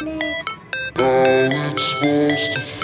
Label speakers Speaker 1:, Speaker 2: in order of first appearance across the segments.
Speaker 1: How it's supposed to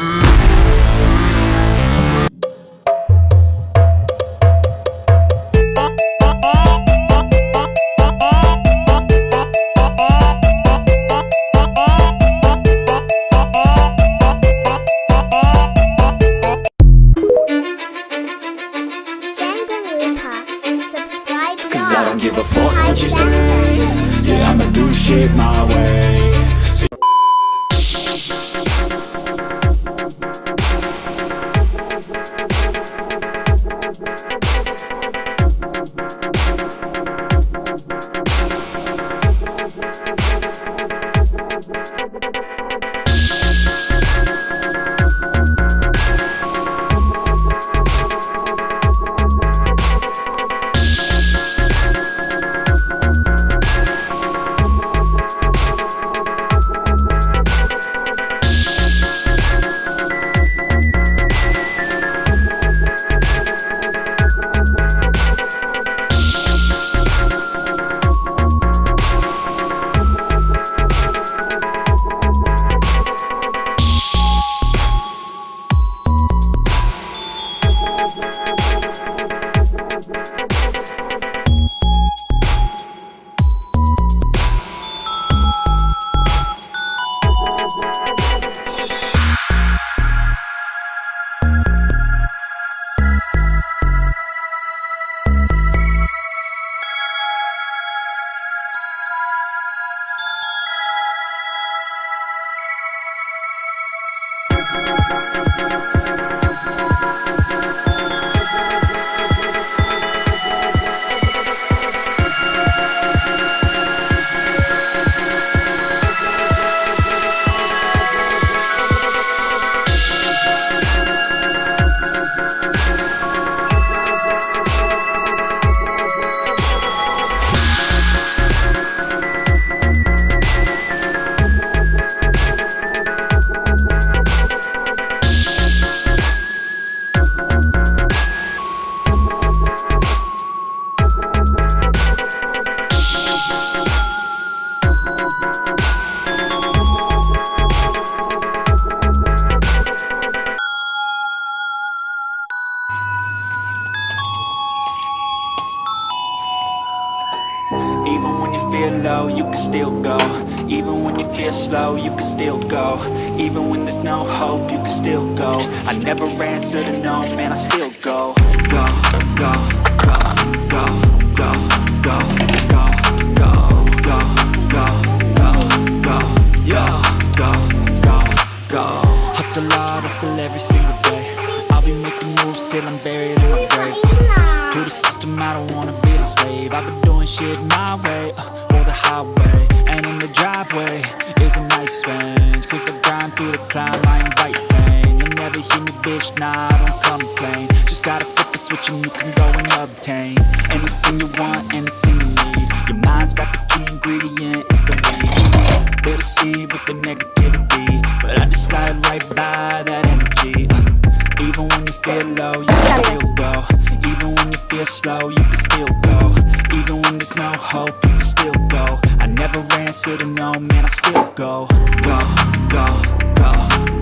Speaker 1: feel
Speaker 2: slow, you can still go. Even when there's no hope, you can still go. I never answer to no, man, I still go Go, go, go, go, through the climb, I invite pain. You'll never hear me, bitch, nah, I don't complain. Just gotta flip the switch and you can go and obtain Anything you want, anything you need. Your mind's got the key ingredient, it's belief. They deceive with the negativity But I just slide right by that energy. Even when you feel low, you can still go. Even when you feel slow, you can still go. Even when there's no hope, you can still go. I never answer to no, man, I still go. Go, go,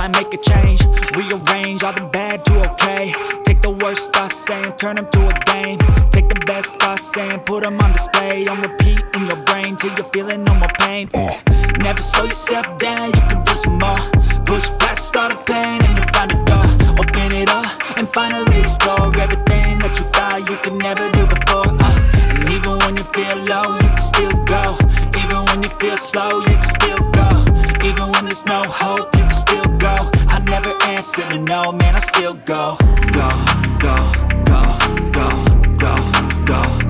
Speaker 2: might make a change. Rearrange all the bad to okay. Take the worst thoughts saying, turn them to a game. Take the best thoughts saying, put them on display. On repeat in your brain till you're feeling no more pain. Uh, Never slow yourself down, you can do some more. Push past all the pain and you'll find a door. Open it up and finally still go. I never answer no, man, I still go, go, go, go, go, go, go,